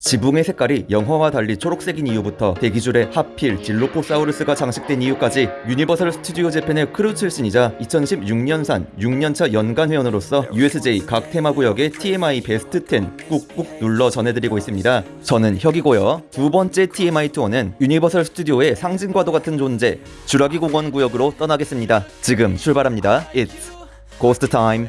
지붕의 색깔이 영화와 달리 초록색인 이유부터 대기줄에 하필 딜로포사우루스가 장식된 이유까지 유니버설 스튜디오 재팬의 크루 출신이자 2016년산 6년차 연간 회원으로서 USJ 각 테마구역의 TMI 베스트 10 꾹꾹 눌러 전해드리고 있습니다. 저는 혁이고요. 두 번째 TMI 투어는 유니버설 스튜디오의 상징과도 같은 존재 주라기 공원 구역으로 떠나겠습니다. 지금 출발합니다. It's Ghost Time.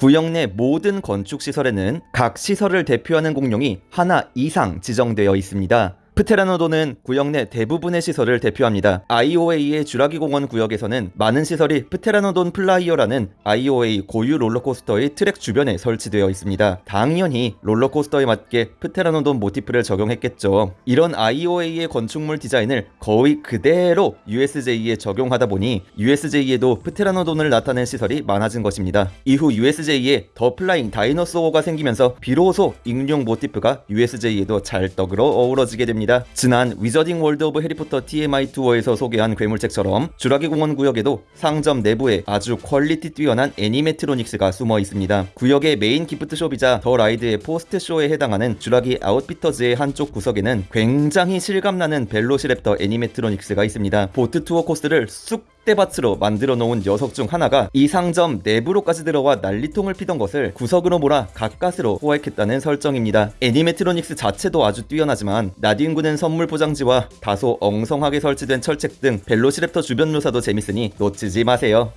구역 내 모든 건축 시설에는 각 시설을 대표하는 공룡이 하나 이상 지정되어 있습니다. 프테라노돈은 구역 내 대부분의 시설을 대표합니다. IOA의 주라기 공원 구역에서는 많은 시설이 프테라노돈 플라이어라는 IOA 고유 롤러코스터의 트랙 주변에 설치되어 있습니다. 당연히 롤러코스터에 맞게 프테라노돈 모티프를 적용했겠죠. 이런 IOA의 건축물 디자인을 거의 그대로 USJ에 적용하다 보니 USJ에도 프테라노돈을 나타낸 시설이 많아진 것입니다. 이후 USJ에 더 플라잉 다이너소어가 생기면서 비로소 익룡 모티프가 USJ에도 찰떡으로 어우러지게 됩니다. 지난 위저딩 월드 오브 해리포터 TMI 투어에서 소개한 괴물책처럼 주라기 공원 구역에도 상점 내부에 아주 quality 뛰어난 animatronics가 숨어 있습니다. 구역의 메인 기프트숍이자 더 라이드의 포스트쇼에 해당하는 주라기 Outfitters의 한쪽 구석에는 굉장히 실감나는 벨로시랩터 animatronics가 있습니다. 보트 투어 코스를 쑥 쑥대밭으로 만들어 놓은 녀석 중 하나가 이 상점 내부로까지 들어와 난리통을 피던 것을 구석으로 몰아 가까스로 포획했다는 설정입니다. animatronics 자체도 아주 뛰어나지만 나뒹구는 선물 포장지와 다소 엉성하게 설치된 철책 등 벨로시랩터 주변 묘사도 재밌으니 놓치지 마세요.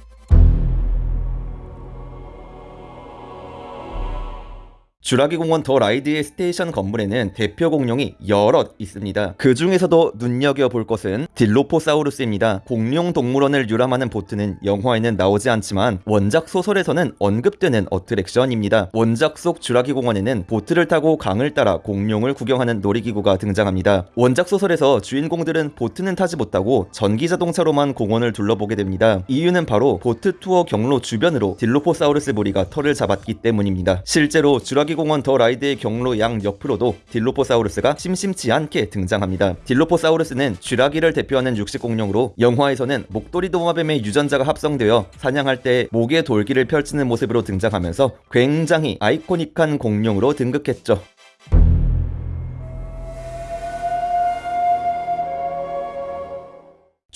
주라기 공원 The Ride의 station 건물에는 대표 공룡이 여럿 있습니다. 그 중에서도 눈여겨볼 것은 딜로포사우루스입니다. 공룡 동물원을 유람하는 보트는 영화에는 나오지 않지만 원작 소설에서는 언급되는 어트랙션입니다. 원작 속 주라기 공원에는 보트를 타고 강을 따라 공룡을 구경하는 놀이기구가 등장합니다. 원작 소설에서 주인공들은 보트는 타지 못하고 전기 자동차로만 공원을 둘러보게 됩니다. 이유는 바로 보트 투어 경로 주변으로 딜로포사우루스 무리가 터를 잡았기 때문입니다. 실제로 주라기 공원 The Ride의 경로 양 옆으로도 딜로포사우루스가 심심치 않게 등장합니다. 딜로포사우루스는 쥐라기를 대표하는 육식 공룡으로 영화에서는 목도리 도마뱀의 유전자가 합성되어 사냥할 때 목에 돌기를 펼치는 모습으로 등장하면서 굉장히 아이코닉한 공룡으로 등극했죠.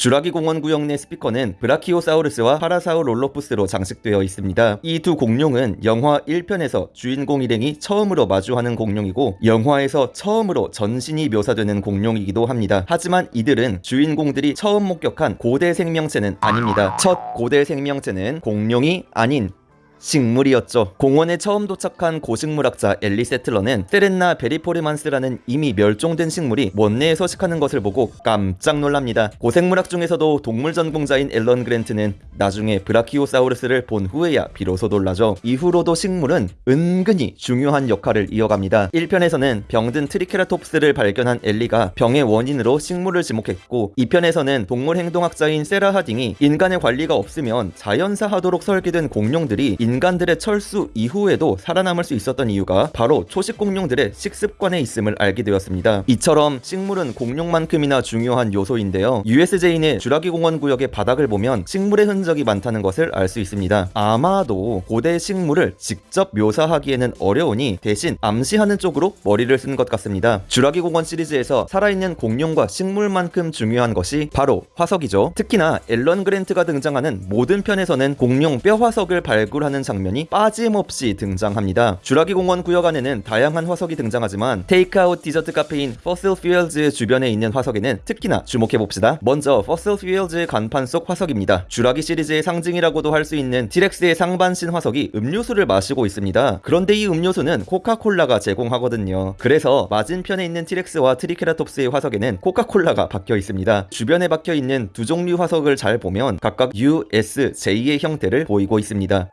주라기 공원 구역 내 스피커는 브라키오사우루스와 파라사우롤로푸스로 장식되어 있습니다. 이 두 공룡은 영화 1편에서 주인공 일행이 처음으로 마주하는 공룡이고 영화에서 처음으로 전신이 묘사되는 공룡이기도 합니다. 하지만 이들은 주인공들이 처음 목격한 고대 생명체는 아닙니다. 첫 고대 생명체는 공룡이 아닌 식물이었죠. 공원에 처음 도착한 고식물학자 엘리 세틀러는 세렌나 베리포르만스라는 이미 멸종된 식물이 원내에 서식하는 것을 보고 깜짝 놀랍니다. 고생물학 중에서도 동물 전공자인 앨런 그랜트는 나중에 브라키오사우루스를 본 후에야 비로소 놀라죠. 이후로도 식물은 은근히 중요한 역할을 이어갑니다. 1편에서는 병든 트리케라톱스를 발견한 엘리가 병의 원인으로 식물을 지목했고 2편에서는 동물 행동학자인 세라 하딩이 인간의 관리가 없으면 자연사하도록 설계된 공룡들이 인간들의 철수 이후에도 살아남을 수 있었던 이유가 바로 초식 공룡들의 식습관에 있음을 알게 되었습니다. 이처럼 식물은 공룡만큼이나 중요한 요소인데요. USJ 내 주라기 공원 구역의 바닥을 보면 식물의 흔적이 많다는 것을 알 수 있습니다. 아마도 고대 식물을 직접 묘사하기에는 어려우니 대신 암시하는 쪽으로 머리를 쓴 것 같습니다. 주라기 공원 시리즈에서 살아있는 공룡과 식물만큼 중요한 것이 바로 화석이죠. 특히나 앨런 그랜트가 등장하는 모든 편에서는 공룡 뼈 화석을 발굴하는 장면이 빠짐없이 등장합니다. 주라기 공원 구역 안에는 다양한 화석이 등장하지만 테이크아웃 디저트 카페인 Fossil Fuels 주변에 있는 화석에는 특히나 주목해봅시다. 먼저 Fossil Fuels의 간판 속 화석입니다. 주라기 시리즈의 상징이라고도 할 수 있는 티렉스의 상반신 화석이 음료수를 마시고 있습니다. 그런데 이 음료수는 코카콜라가 제공하거든요. 그래서 맞은편에 있는 티렉스와 트리케라톱스의 화석에는 코카콜라가 박혀 있습니다. 주변에 박혀 있는 두 종류 화석을 잘 보면 각각 U, S, J의 형태를 보이고 있습니다.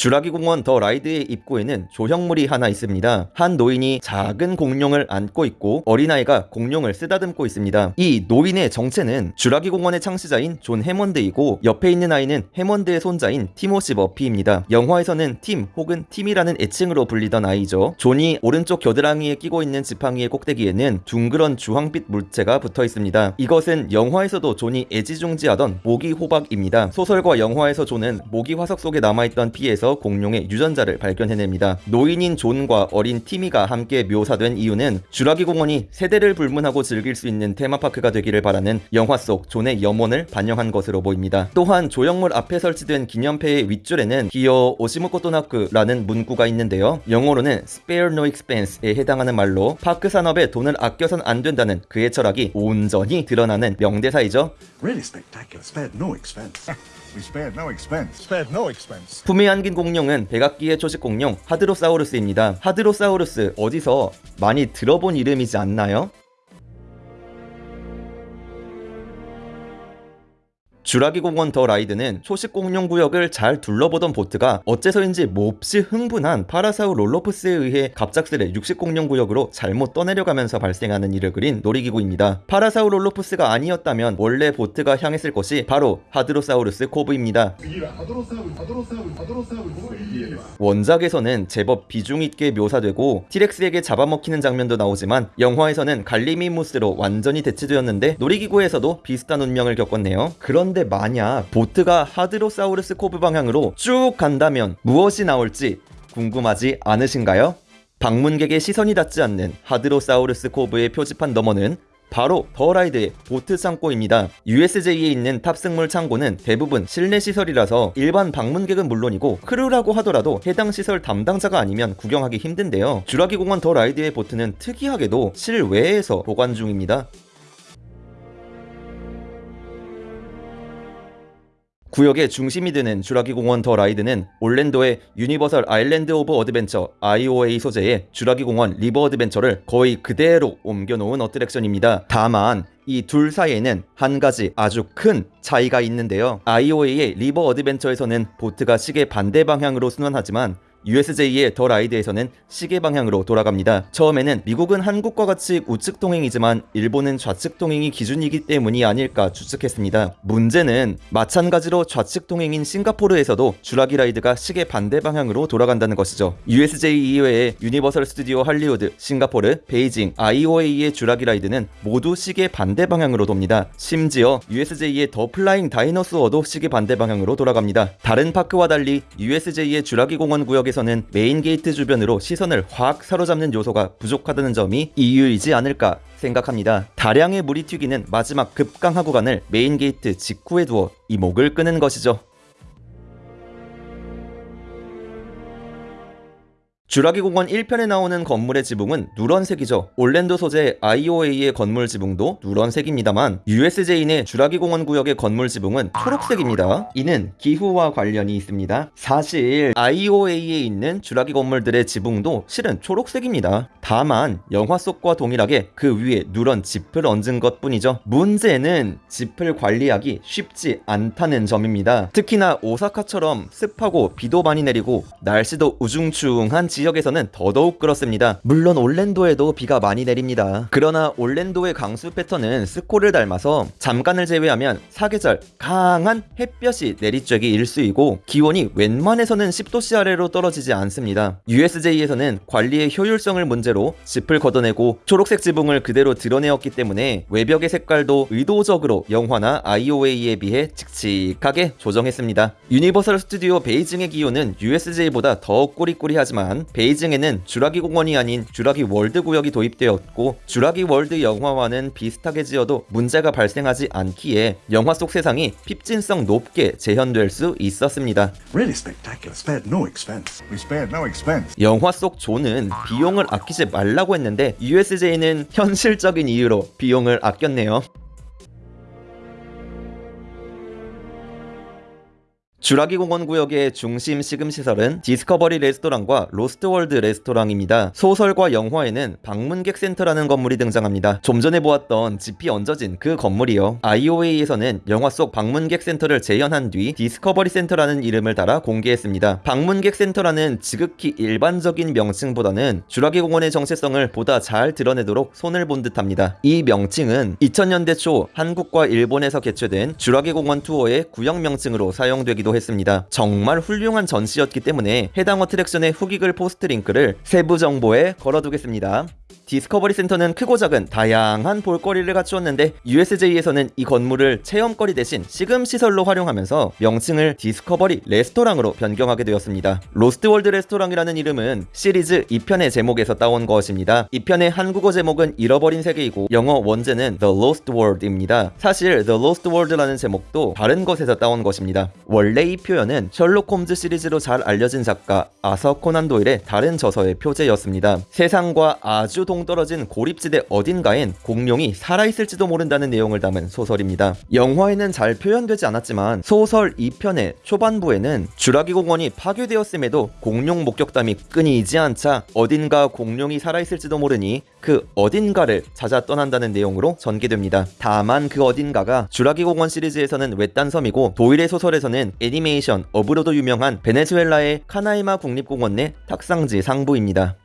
주라기 공원 The Ride의 입구에는 조형물이 하나 있습니다. 한 노인이 작은 공룡을 안고 있고 어린아이가 공룡을 쓰다듬고 있습니다. 이 노인의 정체는 주라기 공원의 창시자인 존 해먼드이고 옆에 있는 아이는 해먼드의 손자인 티모시 머피입니다. 영화에서는 팀 혹은 티미라는 애칭으로 불리던 아이죠. 존이 오른쪽 겨드랑이에 끼고 있는 지팡이의 꼭대기에는 둥그런 주황빛 물체가 붙어 있습니다. 이것은 영화에서도 존이 애지중지하던 모기 호박입니다. 소설과 영화에서 존은 모기 화석 속에 남아있던 피에서 공룡의 유전자를 발견해냅니다. 노인인 존과 어린 티미가 함께 묘사된 이유는 주라기 공원이 세대를 불문하고 즐길 수 있는 테마파크가 되기를 바라는 영화 속 존의 염원을 반영한 것으로 보입니다. 또한 조형물 앞에 설치된 기념패의 윗줄에는 기어 오시무코토나크라는 문구가 있는데요. 영어로는 spare no expense에 해당하는 말로 park 산업에 돈을 아껴선 안 된다는 그의 철학이 온전히 드러나는 명대사이죠. Really spectacular. Spared no expense. we spared no expense. Spared no expense. 안긴 공룡은 백악기의 초식 공룡 하드로사우루스입니다. 하드로사우루스 어디서 많이 들어본 이름이지 않나요? 주라기 공원 The Ride는 초식 공룡 구역을 잘 둘러보던 보트가 어째서인지 몹시 흥분한 파라사우롤로푸스에 의해 갑작스레 육식 공룡 구역으로 잘못 떠내려가면서 발생하는 일을 그린 놀이기구입니다. 파라사우롤로푸스가 아니었다면 원래 보트가 향했을 곳이 바로 하드로사우루스 Cove입니다. 원작에서는 제법 비중 있게 묘사되고 티렉스에게 잡아먹히는 장면도 나오지만 영화에서는 갈리미무스로 완전히 대체되었는데 놀이기구에서도 비슷한 운명을 겪었네요. 그런데 만약 보트가 하드로사우루스 Cove 방향으로 쭉 간다면 무엇이 나올지 궁금하지 않으신가요? 방문객의 시선이 닿지 않는 하드로사우루스 Cove의 표지판 너머는 바로 The Ride의 보트 창고입니다. USJ에 있는 탑승물 창고는 대부분 실내 시설이라서 일반 방문객은 물론이고 crew라고 하더라도 해당 시설 담당자가 아니면 구경하기 힘든데요. 주라기 공원 The Ride의 보트는 특이하게도 실외에서 보관 중입니다. 구역의 중심이 되는 주라기 공원 The Ride는 올랜도의 Universal Island of Adventure IOA 소재의 주라기 공원 River Adventure를 거의 그대로 옮겨놓은 어트랙션입니다. 다만 이 둘 사이에는 한 가지 아주 큰 차이가 있는데요. IOA의 River Adventure에서는 보트가 시계 반대 방향으로 순환하지만 USJ의 The Ride에서는 시계 방향으로 돌아갑니다. 처음에는 미국은 한국과 같이 우측 통행이지만 일본은 좌측 통행이 기준이기 때문이 아닐까 추측했습니다. 문제는 마찬가지로 좌측 통행인 싱가포르에서도 주라기 라이드가 시계 반대 방향으로 돌아간다는 것이죠. USJ 이외에 유니버설 스튜디오 할리우드, 싱가포르, 베이징, IOA의 주라기 라이드는 모두 시계 반대 방향으로 돕니다. 심지어 USJ의 The Flying Dinosaur도 시계 반대 방향으로 돌아갑니다. 다른 파크와 달리 USJ의 주라기 공원 구역에 지역에서는 메인 게이트 주변으로 시선을 확 사로잡는 요소가 부족하다는 점이 이유이지 않을까 생각합니다. 다량의 물이 튀기는 마지막 급강하 구간을 메인 게이트 직후에 두어 이목을 끄는 것이죠. 주라기 공원 1편에 나오는 건물의 지붕은 누런색이죠. 올랜도 소재 IOA의 건물 지붕도 누런색입니다만 USJ 내 주라기 공원 구역의 건물 지붕은 초록색입니다. 이는 기후와 관련이 있습니다. 사실 IOA에 있는 주라기 건물들의 지붕도 실은 초록색입니다. 다만 영화 속과 동일하게 그 위에 누런 짚을 얹은 것 뿐이죠. 문제는 짚을 관리하기 쉽지 않다는 점입니다. 특히나 오사카처럼 습하고 비도 많이 내리고 날씨도 우중충한 지 지역에서는 더더욱 그렇습니다. 물론 올랜도에도 비가 많이 내립니다. 그러나 올랜도의 강수 패턴은 스코를 닮아서 잠깐을 제외하면 사계절 강한 햇볕이 내리쬐기 일수이고 기온이 웬만해서는 10도씨 아래로 떨어지지 않습니다. USJ에서는 관리의 효율성을 문제로 짚을 걷어내고 초록색 지붕을 그대로 드러내었기 때문에 외벽의 색깔도 의도적으로 영화나 IOA에 비해 칙칙하게 조정했습니다. 유니버설 스튜디오 베이징의 기온은 USJ보다 더 꾸리꾸리하지만 베이징에는 주라기 공원이 아닌 주라기 월드 구역이 도입되었고 주라기 월드 영화와는 비슷하게 지어도 문제가 발생하지 않기에 영화 속 세상이 핍진성 높게 재현될 수 있었습니다. Really no no. 영화 속 존은 비용을 아끼지 말라고 했는데 USJ는 현실적인 이유로 비용을 아꼈네요. 주라기 공원 구역의 중심 식음 시설은 Discovery 레스토랑과 Lost World 레스토랑입니다. 소설과 영화에는 방문객 센터라는 건물이 등장합니다. 좀 전에 보았던 짚이 얹어진 그 건물이요. IOA에서는 영화 속 방문객 센터를 재현한 뒤 Discovery 센터라는 이름을 달아 공개했습니다. 방문객 센터라는 지극히 일반적인 명칭보다는 주라기 공원의 정체성을 보다 잘 드러내도록 손을 본 듯합니다. 이 명칭은 2000년대 초 한국과 일본에서 개최된 주라기 공원 투어의 구역 명칭으로 사용되기도 했습니다. 정말 훌륭한 전시였기 때문에 해당 attraction의 후기글 포스트 링크를 세부 정보에 걸어두겠습니다. Discovery 센터는 크고 작은 다양한 볼거리를 갖추었는데 USJ에서는 이 건물을 체험거리 대신 식음 시설로 활용하면서 명칭을 Discovery 레스토랑으로 변경하게 되었습니다. Lost World 레스토랑이라는 이름은 시리즈 2편의 제목에서 따온 것입니다. 2편의 한국어 제목은 잃어버린 세계이고 영어 원제는 The Lost World입니다. 사실 The Lost World라는 제목도 다른 것에서 따온 것입니다. 원래 이 표현은 셜록 홈즈 시리즈로 잘 알려진 작가 아서 코난 도일의 다른 저서의 표제였습니다. 세상과 아주 동 떨어진 고립지대 어딘가엔 공룡이 살아있을지도 모른다는 내용을 담은 소설입니다. 영화에는 잘 표현되지 않았지만 소설 2편의 초반부에는 주라기 공원이 파괴되었음에도 공룡 목격담이 끊이지 않자 어딘가 공룡이 살아있을지도 모르니 그 어딘가를 찾아 떠난다는 내용으로 전개됩니다. 다만 그 어딘가가 주라기 공원 시리즈에서는 외딴 섬이고 도일의 소설에서는 애니메이션 Up으로도 유명한 베네수엘라의 카나이마 국립공원 내 탁상지 상부입니다.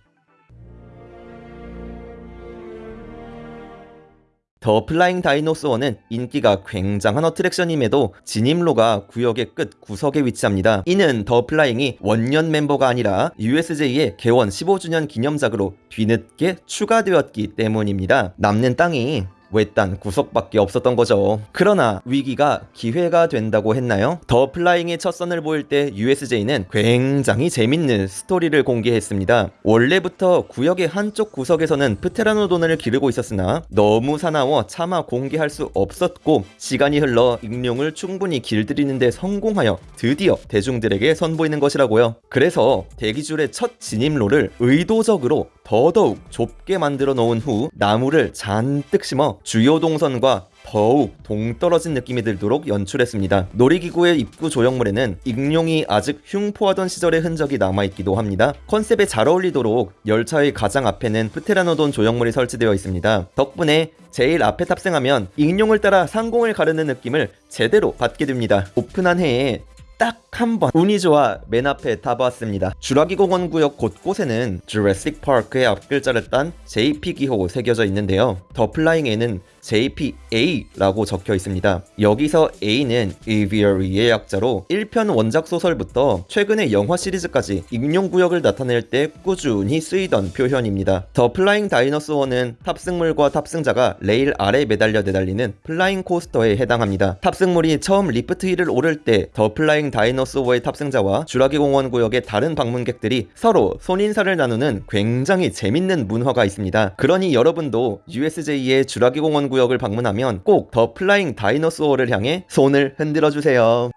The Flying Dinosaur는 인기가 굉장한 attraction임에도 진입로가 구역의 끝 구석에 위치합니다. 이는 The Flying이 원년 멤버가 아니라 USJ의 개원 15주년 기념작으로 뒤늦게 추가되었기 때문입니다. 남는 땅이 외딴 구석밖에 없었던 거죠. 그러나 위기가 기회가 된다고 했나요? The Flying의 첫 선을 보일 때 USJ는 굉장히 재밌는 스토리를 공개했습니다. 원래부터 구역의 한쪽 구석에서는 프테라노돈을 기르고 있었으나 너무 사나워 차마 공개할 수 없었고 시간이 흘러 익룡을 충분히 길들이는데 성공하여 드디어 대중들에게 선보이는 것이라고요. 그래서 대기줄의 첫 진입로를 의도적으로 더더욱 좁게 만들어 놓은 후 나무를 잔뜩 심어 주요 동선과 더욱 동떨어진 느낌이 들도록 연출했습니다. 놀이기구의 입구 조형물에는 익룡이 아직 흉포하던 시절의 흔적이 남아있기도 합니다. concept에 잘 어울리도록 열차의 가장 앞에는 프테라노돈 조형물이 설치되어 있습니다. 덕분에 제일 앞에 탑승하면 익룡을 따라 상공을 가르는 느낌을 제대로 받게 됩니다. 오픈한 해에 딱 한 번 운이 좋아 맨 앞에 타봤습니다. 주라기 공원 구역 곳곳에는 Jurassic Park의 앞글자를 딴 JP 기호 새겨져 있는데요. The Flying에는 JPA라고 적혀 있습니다. 여기서 A는 Aviary의 약자로 1편 원작 소설부터 최근의 영화 시리즈까지 익룡 구역을 나타낼 때 꾸준히 쓰이던 표현입니다. The Flying Dinosaur는 탑승물과 탑승자가 레일 아래 매달려 내달리는 flying coaster에 해당합니다. 탑승물이 처음 lift hill을 오를 때 The Flying Dinosaur의 탑승자와 주라기 공원 구역의 다른 방문객들이 서로 손인사를 나누는 굉장히 재밌는 문화가 있습니다. 그러니 여러분도 USJ의 주라기 공원 구역을 방문하면 꼭 The Flying Dinosaur를 향해 손을 흔들어 주세요.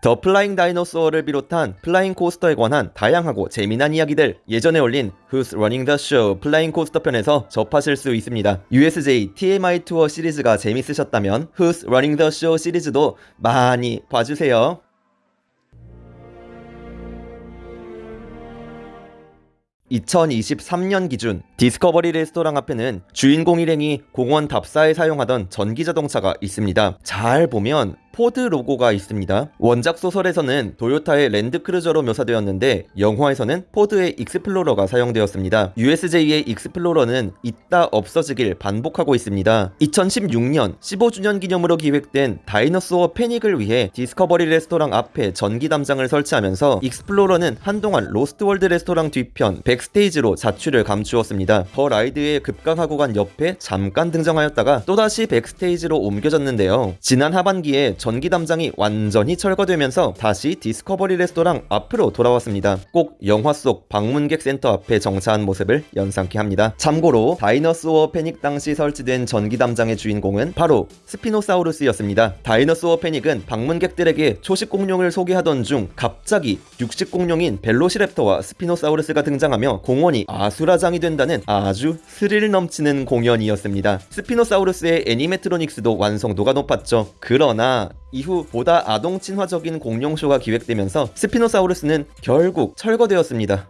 The Flying Dinosaur를 비롯한 flying coaster에 관한 다양하고 재미난 이야기들 예전에 올린 Who's Running the Show flying coaster 편에서 접하실 수 있습니다. USJ TMI 투어 시리즈가 재밌으셨다면 Who's Running the Show 시리즈도 많이 봐주세요. (2023년) 기준 Discovery 레스토랑 앞에는 주인공 일행이 공원 답사에 사용하던 전기 자동차가 있습니다. 잘 보면 포드 로고가 있습니다. 원작 소설에서는 도요타의 랜드크루저로 묘사되었는데 영화에서는 포드의 익스플로러가 사용되었습니다. USJ의 익스플로러는 있다 없어지길 반복하고 있습니다. 2016년 15주년 기념으로 기획된 Dinosaur Panic을 위해 Discovery 레스토랑 앞에 전기 담장을 설치하면서 익스플로러는 한동안 Lost World 레스토랑 뒤편 backstage로 자취를 감추었습니다. The Ride의 급강하 구간 옆에 잠깐 등장하였다가 또다시 backstage로 옮겨졌는데요. 지난 하반기에 전기 담장이 완전히 철거되면서 다시 디스커버리 레스토랑 앞으로 돌아왔습니다. 꼭 영화 속 방문객 센터 앞에 정차한 모습을 연상케 합니다. 참고로 다이너소어 패닉 당시 설치된 전기 담장의 주인공은 바로 스피노사우루스였습니다. 다이너소어 패닉은 방문객들에게 초식 공룡을 소개하던 중 갑자기 육식 공룡인 벨로시랩터와 스피노사우루스가 등장하며 공원이 아수라장이 된다는 아주 스릴 넘치는 공연이었습니다. 스피노사우루스의 animatronics도 완성도가 높았죠. 그러나 이후 보다 아동 친화적인 공룡쇼가 기획되면서 스피노사우루스는 결국 철거되었습니다.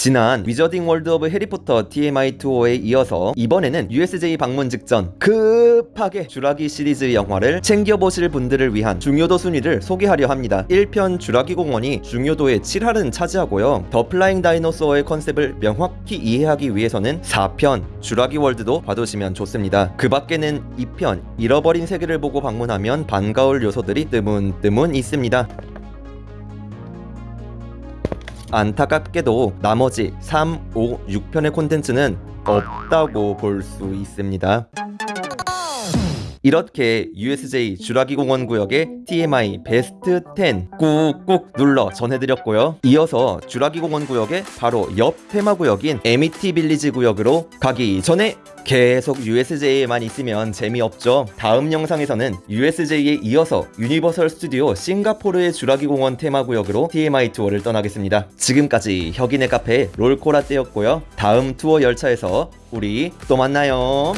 지난 위저딩 월드 오브 해리포터 TMI 투어에 이어서 이번에는 USJ 방문 직전 급하게 주라기 시리즈 영화를 챙겨보실 분들을 위한 중요도 순위를 소개하려 합니다. 1편 주라기 공원이 중요도의 7할은 차지하고요. 더 플라잉 다이노소어의 컨셉을 명확히 이해하기 위해서는 4편 주라기 월드도 봐두시면 좋습니다. 그 밖에는 2편 잃어버린 세계를 보고 방문하면 반가울 요소들이 뜨문뜨문 있습니다. 안타깝게도 나머지 3, 5, 6편의 콘텐츠는 없다고 볼 수 있습니다. 이렇게 USJ 주라기 공원 구역의 TMI 베스트 10 꾹꾹 눌러 전해드렸고요. 이어서 주라기 공원 구역의 바로 옆 테마 구역인 에미티 빌리지 구역으로 가기 전에 계속 USJ에만 있으면 재미없죠. 다음 영상에서는 USJ에 이어서 유니버설 스튜디오 싱가포르의 주라기 공원 테마 구역으로 TMI 투어를 떠나겠습니다. 지금까지 혁인의 카페 롤코라떼였고요. 다음 투어 열차에서 우리 또 만나요.